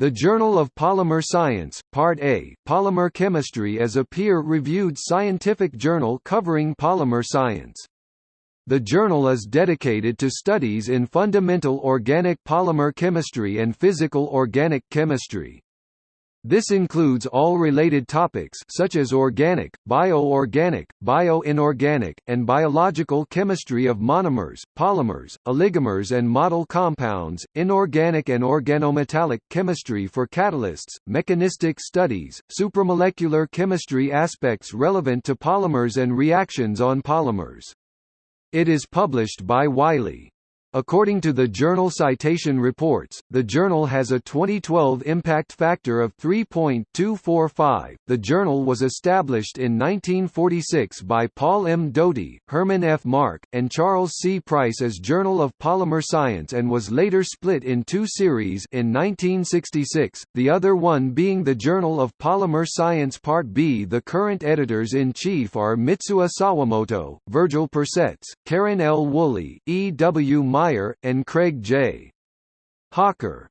The Journal of Polymer Science, Part A, Polymer Chemistry is a peer-reviewed scientific journal covering polymer science. The journal is dedicated to studies in fundamental organic polymer chemistry and physical organic chemistry. This includes all related topics such as organic, bioorganic, bioinorganic, and biological chemistry of monomers, polymers, oligomers and model compounds, inorganic and organometallic chemistry for catalysts, mechanistic studies, supramolecular chemistry aspects relevant to polymers and reactions on polymers. It is published by Wiley. According to the Journal Citation Reports, the journal has a 2012 impact factor of 3.245. The journal was established in 1946 by Paul M. Doty, Herman F. Mark, and Charles C. Price as Journal of Polymer Science and was later split in two series in 1966, the other one being the Journal of Polymer Science Part B. The current editors-in-chief are Mitsuo Sawamoto, Virgil Percec, Karen L. Wooley, E. W. Meijer, and Craig J. Hawker.